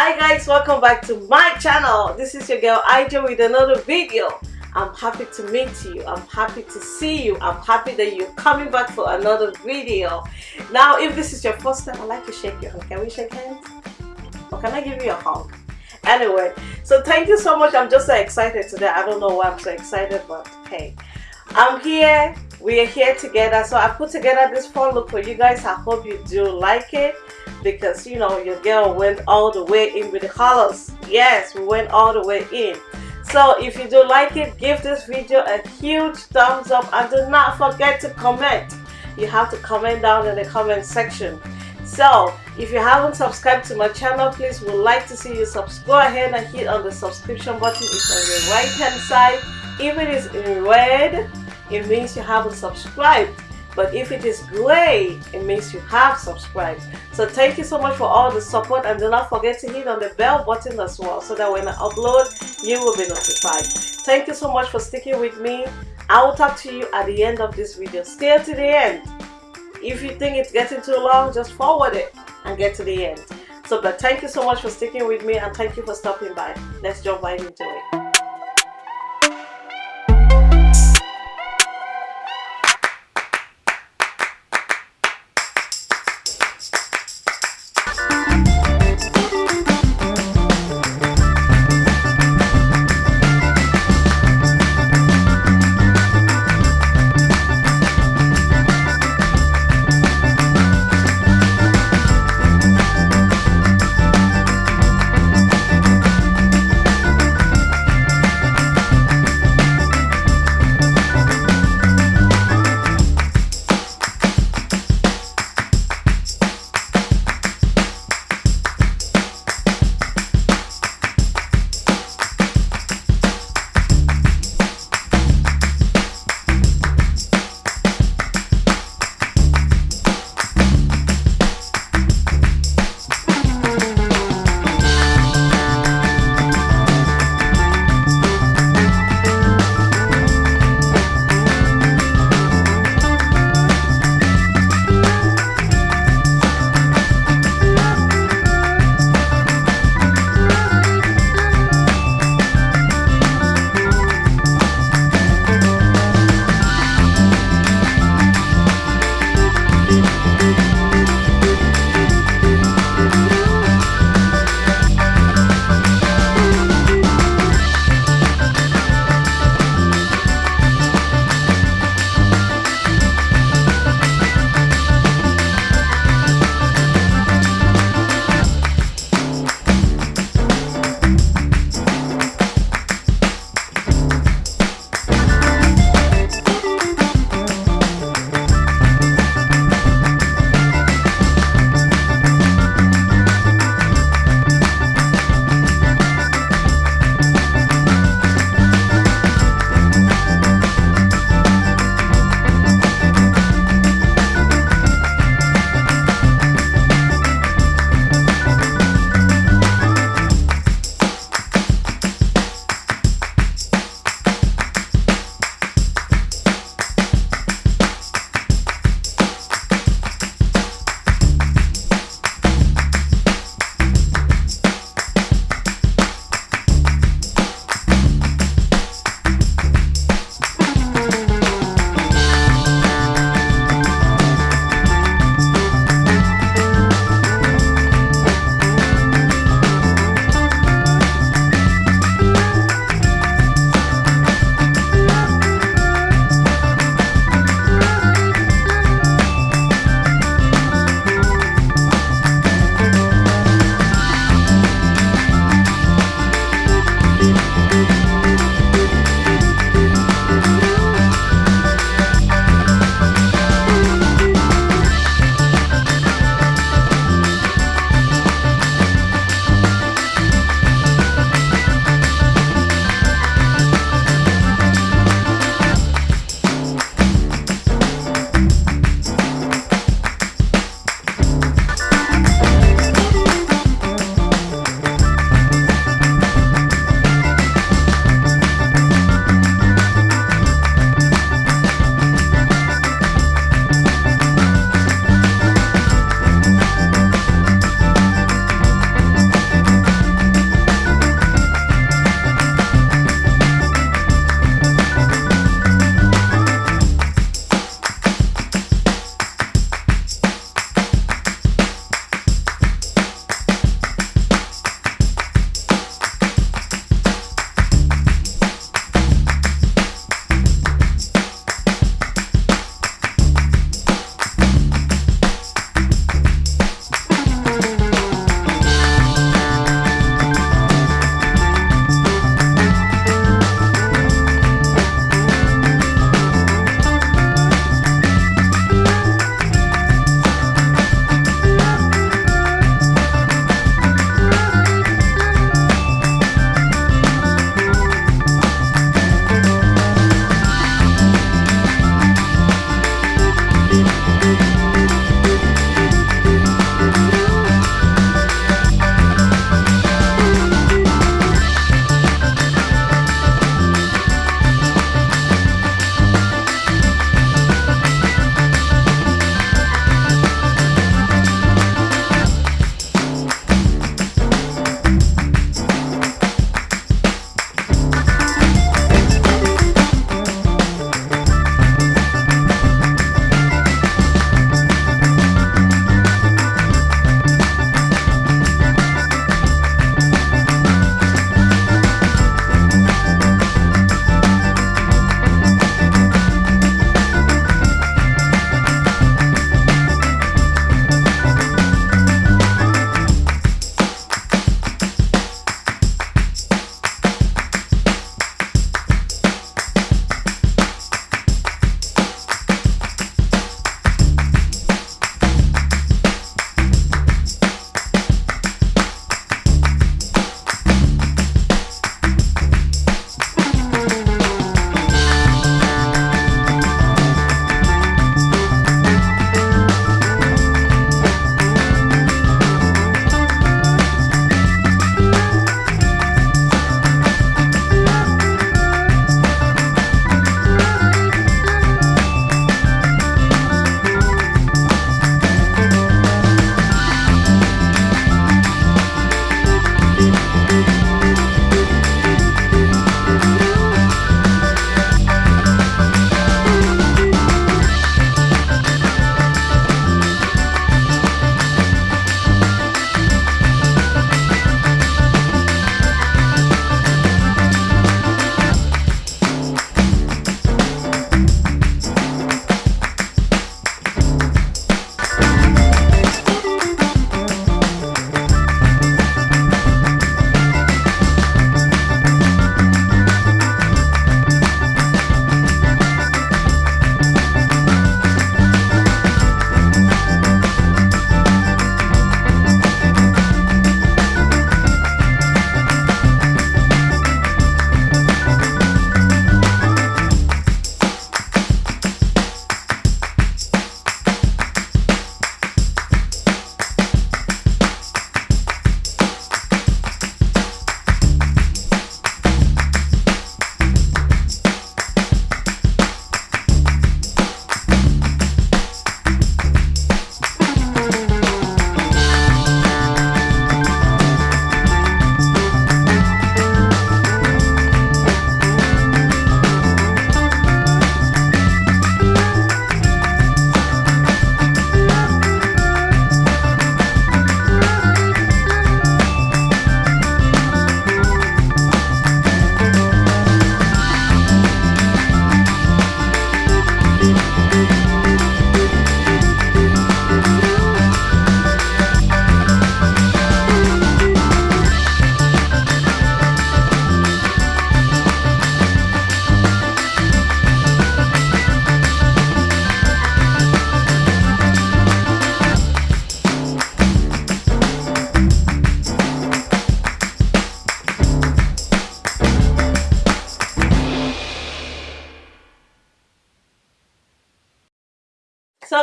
hi guys. Welcome back to my channel. This is your girl Ija with another video. I'm happy to meet you. I'm happy to see you. I'm happy that you're coming back for another video. Now if this is your first time I'd like to shake your hand. Can we shake hands? Or can I give you a hug? Anyway so thank you so much. I'm just so excited today. I don't know why I'm so excited but hey. I'm here. We are here together. So I put together this fun look for you guys. I hope you do like it because you know your girl went all the way in with the colors. Yes we went all the way in. So if you do like it give this video a huge thumbs up and do not forget to comment. You have to comment down in the comment section. So if you haven't subscribed to my channel please would like to see you subscribe ahead and hit on the subscription button. It's on the right hand side if it is in red it means you haven't subscribed but if it is gray it means you have subscribed so thank you so much for all the support and do not forget to hit on the bell button as well so that when I upload you will be notified. Thank you so much for sticking with me. I will talk to you at the end of this video. Stay to the end. If you think it's getting too long just forward it and get to the end. So but thank you so much for sticking with me and thank you for stopping by. Let's jump right into it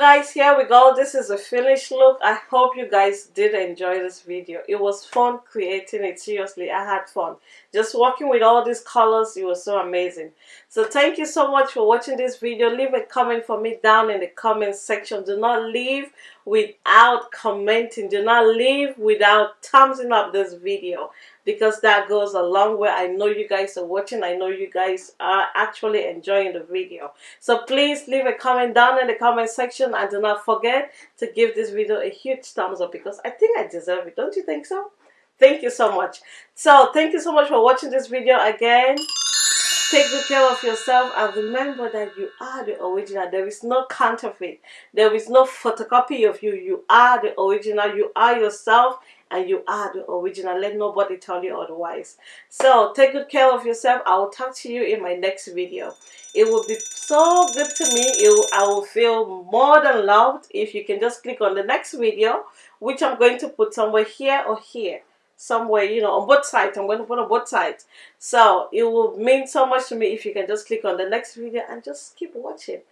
guys here we go. This is a finished look. I hope you guys did enjoy this video. It was fun creating it. Seriously i had fun. Just working with all these colors it was so amazing. So thank you so much for watching this video. Leave a comment for me down in the comment section. Do not leave without commenting. Do not leave without thumbsing up this video because that goes a long way. I know you guys are watching. I know you guys are actually enjoying the video. So please leave a comment down in the comment section and do not forget to give this video a huge thumbs up because I think I deserve it. Don't you think so? Thank you so much. So thank you so much for watching this video again Take good care of yourself and remember that you are the original. There is no counterfeit. There is no photocopy of you. You are the original. You are yourself and you are the original. Let nobody tell you otherwise. So take good care of yourself. I will talk to you in my next video. It will be so good to me. It, I will feel more than loved if you can just click on the next video, which I'm going to put somewhere here or here somewhere, you know, on both sides. I'm going to put on both sides. So it will mean so much to me if you can just click on the next video and just keep watching.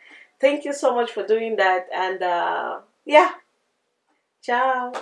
Thank you so much for doing that. And uh, yeah, ciao.